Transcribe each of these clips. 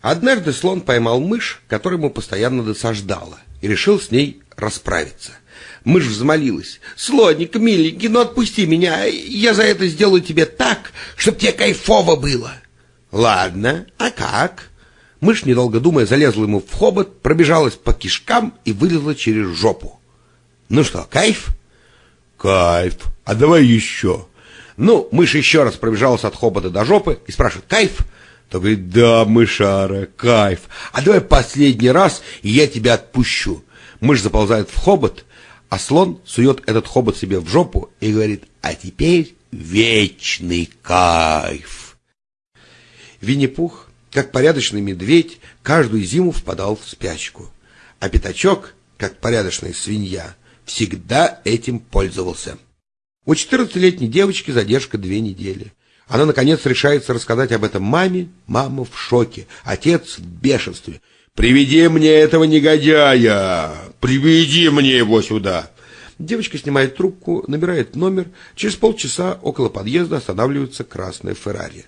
Однажды слон поймал мышь, которая ему постоянно досаждала, и решил с ней расправиться. Мышь взмолилась. «Слоник, миленький, ну отпусти меня, я за это сделаю тебе так, чтобы тебе кайфово было». «Ладно, а как?» Мышь, недолго думая, залезла ему в хобот, пробежалась по кишкам и вылезла через жопу. «Ну что, кайф?» «Кайф. А давай еще». Ну, мышь еще раз пробежалась от хобота до жопы и спрашивает, «Кайф?» То говорит, да, мышара, кайф. А давай последний раз, и я тебя отпущу. Мышь заползает в хобот, а слон сует этот хобот себе в жопу и говорит, а теперь вечный кайф. Винни-Пух, как порядочный медведь, каждую зиму впадал в спячку. А Пятачок, как порядочная свинья, всегда этим пользовался. У 14-летней девочки задержка две недели. Она, наконец, решается рассказать об этом маме. Мама в шоке, отец в бешенстве. «Приведи мне этого негодяя! Приведи мне его сюда!» Девочка снимает трубку, набирает номер. Через полчаса около подъезда останавливается красная Феррари.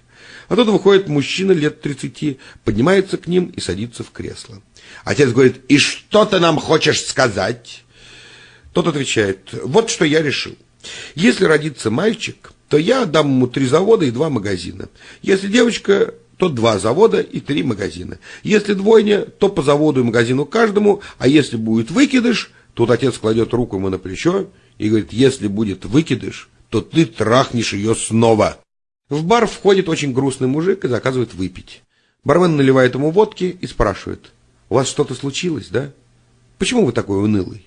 Оттуда выходит мужчина лет тридцати, поднимается к ним и садится в кресло. Отец говорит, «И что ты нам хочешь сказать?» Тот отвечает, «Вот что я решил. Если родится мальчик, то я отдам ему три завода и два магазина. Если девочка, то два завода и три магазина. Если двойня, то по заводу и магазину каждому, а если будет выкидыш, тут отец кладет руку ему на плечо и говорит, если будет выкидыш, то ты трахнешь ее снова. В бар входит очень грустный мужик и заказывает выпить. Бармен наливает ему водки и спрашивает, у вас что-то случилось, да? Почему вы такой унылый?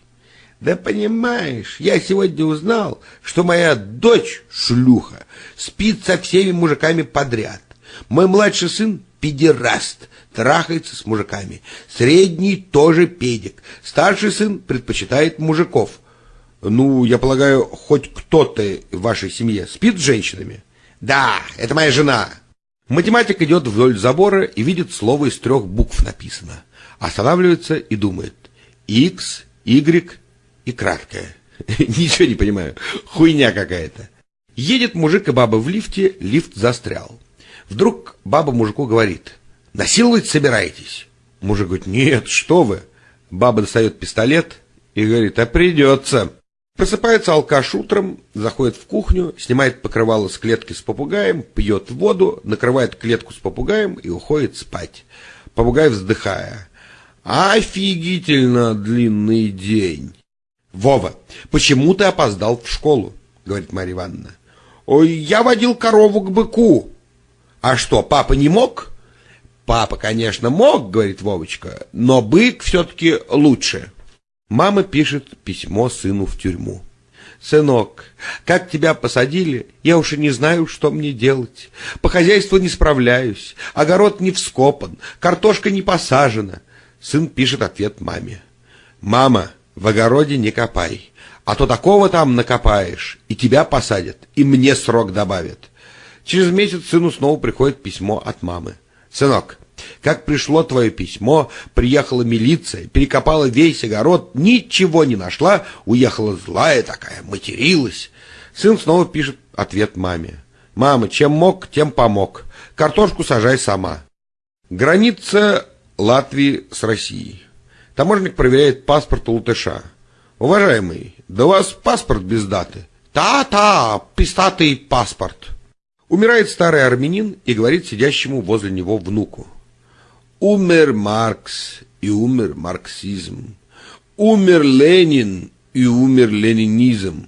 Да понимаешь, я сегодня узнал, что моя дочь, шлюха, спит со всеми мужиками подряд. Мой младший сын педераст, трахается с мужиками. Средний тоже педик. Старший сын предпочитает мужиков. Ну, я полагаю, хоть кто-то в вашей семье спит с женщинами? Да, это моя жена. Математик идет вдоль забора и видит слово из трех букв написано. Останавливается и думает. X, Y, и краткое. Ничего не понимаю. Хуйня какая-то. Едет мужик и баба в лифте, лифт застрял. Вдруг баба мужику говорит, насиловать собираетесь? Мужик говорит, нет, что вы. Баба достает пистолет и говорит, а придется. Просыпается алкаш утром, заходит в кухню, снимает покрывало с клетки с попугаем, пьет воду, накрывает клетку с попугаем и уходит спать. Попугай вздыхая. Офигительно длинный день. Вова, почему ты опоздал в школу? Говорит Марья Ивановна. Ой, я водил корову к быку. А что, папа не мог? Папа, конечно, мог, говорит Вовочка, но бык все-таки лучше. Мама пишет письмо сыну в тюрьму. «Сынок, как тебя посадили, я уж и не знаю, что мне делать. По хозяйству не справляюсь, огород не вскопан, картошка не посажена». Сын пишет ответ маме. «Мама, в огороде не копай, а то такого там накопаешь, и тебя посадят, и мне срок добавят. Через месяц сыну снова приходит письмо от мамы. Сынок, как пришло твое письмо, приехала милиция, перекопала весь огород, ничего не нашла, уехала злая такая, материлась. Сын снова пишет ответ маме. Мама, чем мог, тем помог. Картошку сажай сама. Граница Латвии с Россией. Таможник проверяет паспорт у латыша. Уважаемый, да у вас паспорт без даты. Та-та, пистатый паспорт. Умирает старый армянин и говорит сидящему возле него внуку. Умер Маркс и умер марксизм. Умер Ленин и умер ленинизм.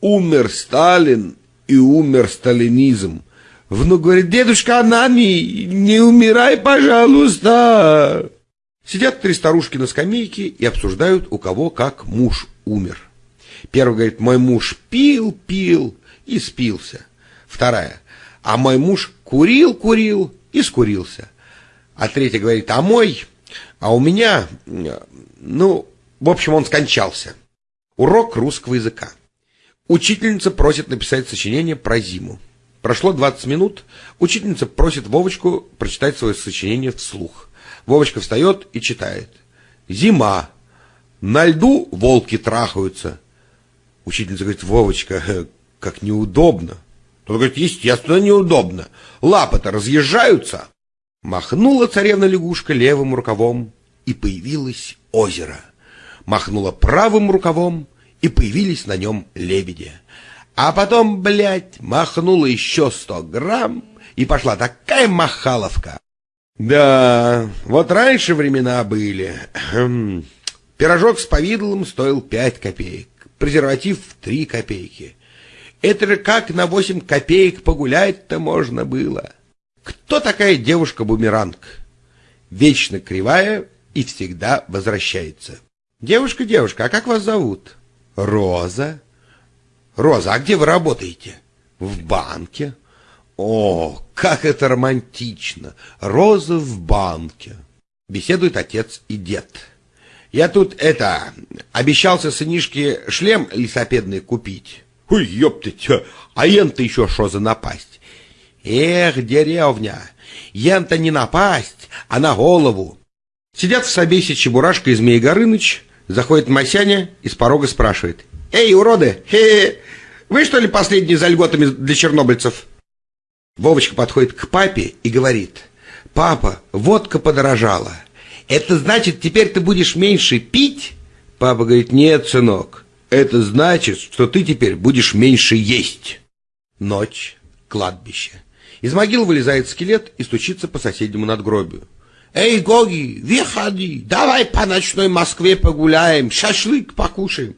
Умер Сталин и умер сталинизм. Внук говорит, дедушка Анани, не умирай, пожалуйста. Сидят три старушки на скамейке и обсуждают, у кого как муж умер. Первый говорит, мой муж пил, пил и спился. Вторая, а мой муж курил, курил и скурился. А третья говорит, а мой, а у меня, ну, в общем, он скончался. Урок русского языка. Учительница просит написать сочинение про зиму. Прошло 20 минут, учительница просит Вовочку прочитать свое сочинение вслух. Вовочка встает и читает. Зима. На льду волки трахаются. Учительница говорит, Вовочка, как неудобно. Тот говорит, естественно, неудобно. Лапы-то разъезжаются. Махнула царевна-лягушка левым рукавом, и появилось озеро. Махнула правым рукавом, и появились на нем лебеди. А потом, блядь, махнула еще сто грамм, и пошла такая махаловка. Да, вот раньше времена были. Хм. Пирожок с повидлом стоил пять копеек, презерватив три копейки. Это же как на восемь копеек погулять-то можно было. Кто такая девушка-бумеранг? Вечно кривая и всегда возвращается. Девушка, девушка, а как вас зовут? Роза. Роза, а где вы работаете? В банке. О, как это романтично! Роза в банке. Беседуют отец и дед. Я тут, это, обещался сынишке шлем лесопедный купить. Ой, ёптать, а ен-то еще что за напасть? Эх, деревня, ен-то не напасть, а на голову. Сидят в собесе Чебурашка и Змей Горыныч, заходит Масяня и с порога спрашивает. Эй, уроды, хе -хе, вы что ли последние за льготами для чернобыльцев? Вовочка подходит к папе и говорит, «Папа, водка подорожала. Это значит, теперь ты будешь меньше пить?» Папа говорит, «Нет, сынок, это значит, что ты теперь будешь меньше есть». Ночь, кладбище. Из могил вылезает скелет и стучится по соседнему надгробию. «Эй, Гоги, выходи, давай по ночной Москве погуляем, шашлык покушаем».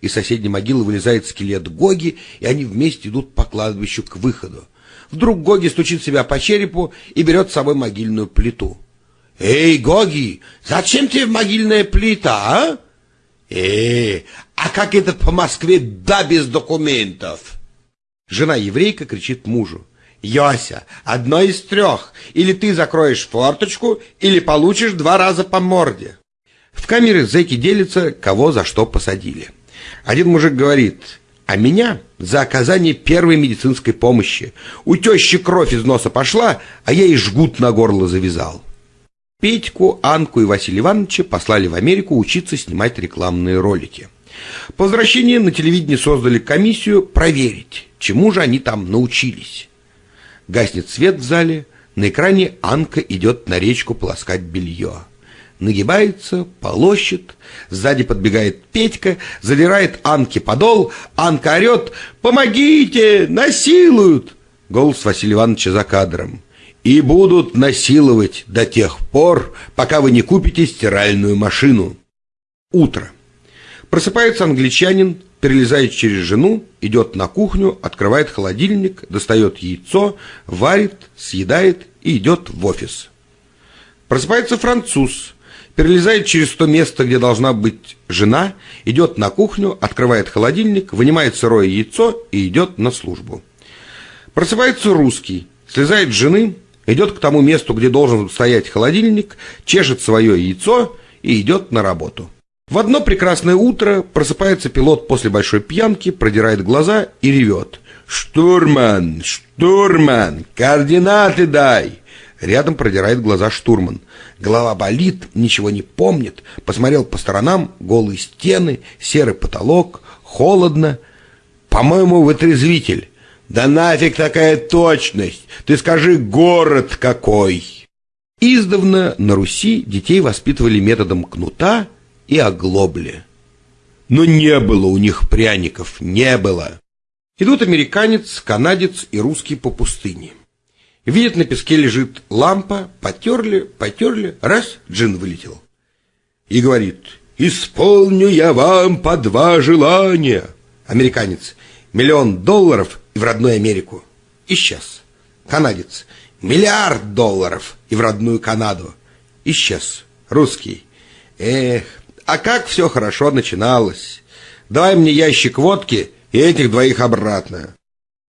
Из соседней могилы вылезает скелет Гоги, и они вместе идут по кладбищу к выходу. Вдруг Гоги стучит себя по черепу и берет с собой могильную плиту. «Эй, Гоги, зачем тебе могильная плита, а?» «Эй, а как это по Москве да без документов?» Жена еврейка кричит мужу. «Йося, одно из трех. Или ты закроешь форточку, или получишь два раза по морде». В камере зэки делятся, кого за что посадили. Один мужик говорит, а меня за оказание первой медицинской помощи. У тещи кровь из носа пошла, а я ей жгут на горло завязал. Петьку, Анку и Василия Ивановича послали в Америку учиться снимать рекламные ролики. По возвращении на телевидении создали комиссию проверить, чему же они там научились. Гаснет свет в зале, на экране Анка идет на речку полоскать белье нагибается, полощет, сзади подбегает Петька, задирает Анке подол, Анка орет «Помогите! Насилуют!» Голос Василия Ивановича за кадром. «И будут насиловать до тех пор, пока вы не купите стиральную машину». Утро. Просыпается англичанин, перелезает через жену, идет на кухню, открывает холодильник, достает яйцо, варит, съедает и идет в офис. Просыпается француз, перелезает через то место, где должна быть жена, идет на кухню, открывает холодильник, вынимает сырое яйцо и идет на службу. Просыпается русский, слезает с жены, идет к тому месту, где должен стоять холодильник, чешет свое яйцо и идет на работу. В одно прекрасное утро просыпается пилот после большой пьянки, продирает глаза и ревет. «Штурман! Штурман! Координаты дай!» Рядом продирает глаза штурман. Голова болит, ничего не помнит. Посмотрел по сторонам, голые стены, серый потолок, холодно. По-моему, вытрезвитель. Да нафиг такая точность! Ты скажи, город какой! Издавна на Руси детей воспитывали методом кнута и оглобли. Но не было у них пряников, не было. Идут американец, канадец и русский по пустыне. Видят, на песке лежит лампа, потерли, потерли, раз, джин вылетел. И говорит, исполню я вам по два желания. Американец, миллион долларов и в родную Америку. Исчез. Канадец, миллиард долларов и в родную Канаду. Исчез. Русский, эх, а как все хорошо начиналось. Давай мне ящик водки и этих двоих обратно.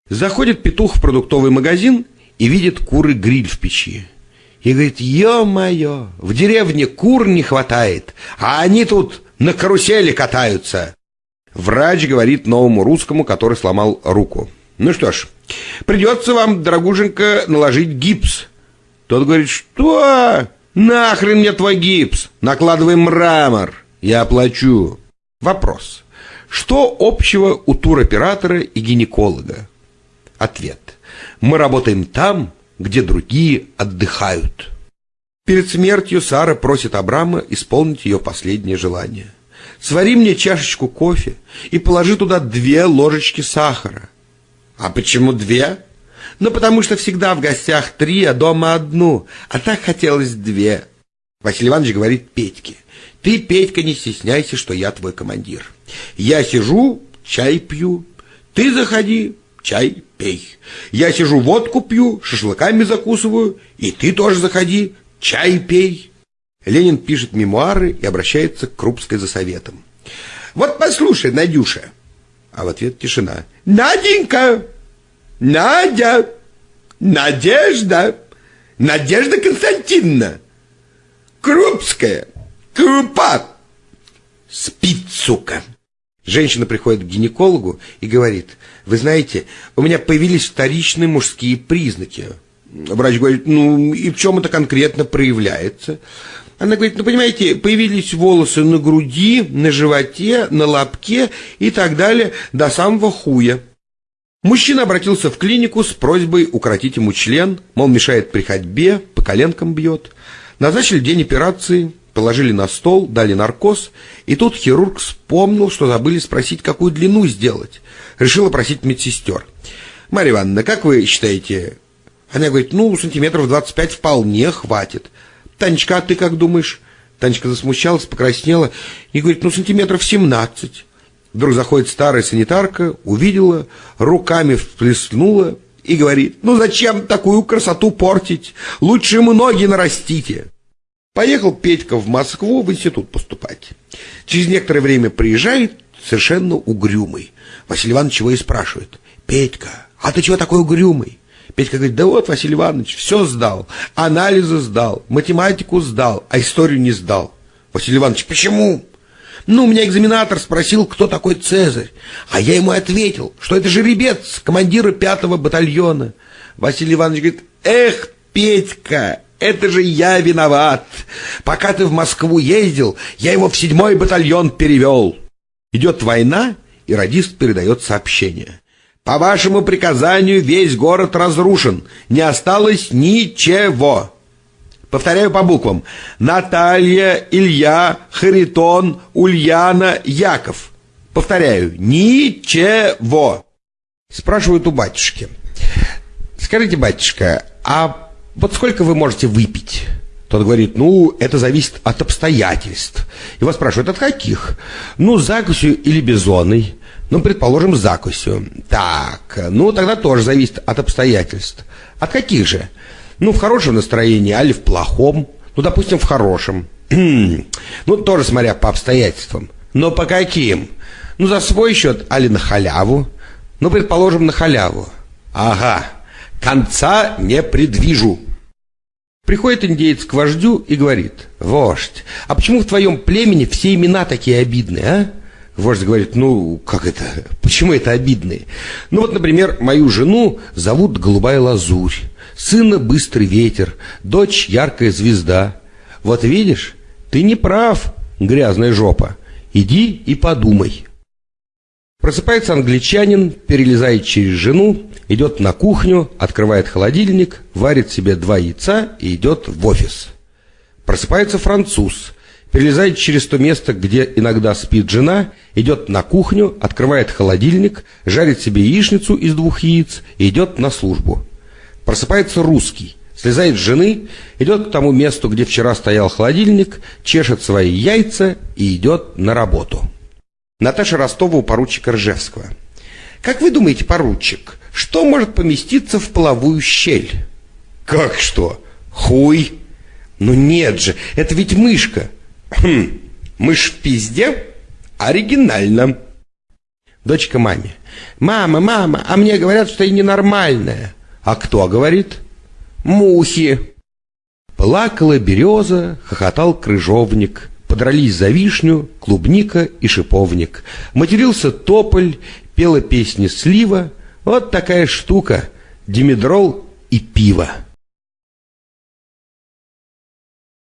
Заходит петух в продуктовый магазин и видит куры гриль в печи. И говорит, ё-моё, в деревне кур не хватает, а они тут на карусели катаются. Врач говорит новому русскому, который сломал руку. Ну что ж, придется вам, дорогуженька, наложить гипс. Тот говорит, что? Нахрен мне твой гипс? Накладывай мрамор, я оплачу. Вопрос. Что общего у туроператора и гинеколога? Ответ. Мы работаем там, где другие отдыхают. Перед смертью Сара просит Абрама исполнить ее последнее желание. «Свари мне чашечку кофе и положи туда две ложечки сахара». «А почему две?» «Ну, потому что всегда в гостях три, а дома одну, а так хотелось две». Василий Иванович говорит Петьке, «Ты, Петька, не стесняйся, что я твой командир. Я сижу, чай пью, ты заходи, чай пей. Я сижу, водку пью, шашлыками закусываю, и ты тоже заходи, чай пей. Ленин пишет мемуары и обращается к Крупской за советом. Вот послушай, Надюша. А в ответ тишина. Наденька! Надя! Надежда! Надежда Константиновна! Крупская! Крупа! Спит, сука! Женщина приходит к гинекологу и говорит, вы знаете, у меня появились вторичные мужские признаки. Врач говорит, ну и в чем это конкретно проявляется? Она говорит, ну понимаете, появились волосы на груди, на животе, на лобке и так далее до самого хуя. Мужчина обратился в клинику с просьбой укоротить ему член, мол, мешает при ходьбе, по коленкам бьет. Назначили день операции, положили на стол, дали наркоз, и тут хирург вспомнил, что забыли спросить, какую длину сделать. Решил опросить медсестер. «Марья Ивановна, как вы считаете, она говорит, ну, сантиметров 25 вполне хватит. Танечка, а ты как думаешь? Танечка засмущалась, покраснела и говорит, ну, сантиметров 17. Вдруг заходит старая санитарка, увидела, руками всплеснула и говорит, ну, зачем такую красоту портить? Лучше ему ноги нарастите. Поехал Петька в Москву в институт поступать. Через некоторое время приезжает совершенно угрюмый. Василий Иванович его и спрашивает, Петька, а ты чего такой угрюмый? Петька говорит, да вот, Василий Иванович, все сдал. Анализы сдал, математику сдал, а историю не сдал. Василий Иванович, почему? Ну, у меня экзаменатор спросил, кто такой Цезарь. А я ему ответил, что это жеребец командира пятого батальона. Василий Иванович говорит, эх, Петька, это же я виноват. Пока ты в Москву ездил, я его в седьмой батальон перевел. Идет война, и радист передает сообщение. По вашему приказанию весь город разрушен. Не осталось ничего. Повторяю по буквам. Наталья, Илья, Харитон, Ульяна, Яков. Повторяю. Ничего. Спрашивают у батюшки. Скажите, батюшка, а вот сколько вы можете выпить? Тот говорит, ну, это зависит от обстоятельств. Его спрашивают, от каких? Ну, закусью или бизоной. Ну, предположим, закусью. Так, ну тогда тоже зависит от обстоятельств. От каких же? Ну, в хорошем настроении, али в плохом. Ну, допустим, в хорошем. ну, тоже смотря по обстоятельствам. Но по каким? Ну, за свой счет, али на халяву. Ну, предположим, на халяву. Ага, конца не предвижу. Приходит индеец к вождю и говорит, «Вождь, а почему в твоем племени все имена такие обидные, а?» Вождь говорит, ну, как это, почему это обидные? Ну, вот, например, мою жену зовут Голубая Лазурь, сына Быстрый Ветер, дочь Яркая Звезда. Вот видишь, ты не прав, грязная жопа. Иди и подумай. Просыпается англичанин, перелезает через жену, идет на кухню, открывает холодильник, варит себе два яйца и идет в офис. Просыпается француз, перелезает через то место, где иногда спит жена, идет на кухню, открывает холодильник, жарит себе яичницу из двух яиц и идет на службу. Просыпается русский, слезает с жены, идет к тому месту, где вчера стоял холодильник, чешет свои яйца и идет на работу. Наташа Ростова у поручика Ржевского. «Как вы думаете, поручик, что может поместиться в половую щель?» «Как что? Хуй?» «Ну нет же, это ведь мышка!» Хм, мышь в пизде? Оригинально. Дочка маме. Мама, мама, а мне говорят, что я ненормальная. А кто говорит? Мухи. Плакала береза, хохотал крыжовник. Подрались за вишню, клубника и шиповник. Матерился тополь, пела песни слива. Вот такая штука. Димедрол и пиво.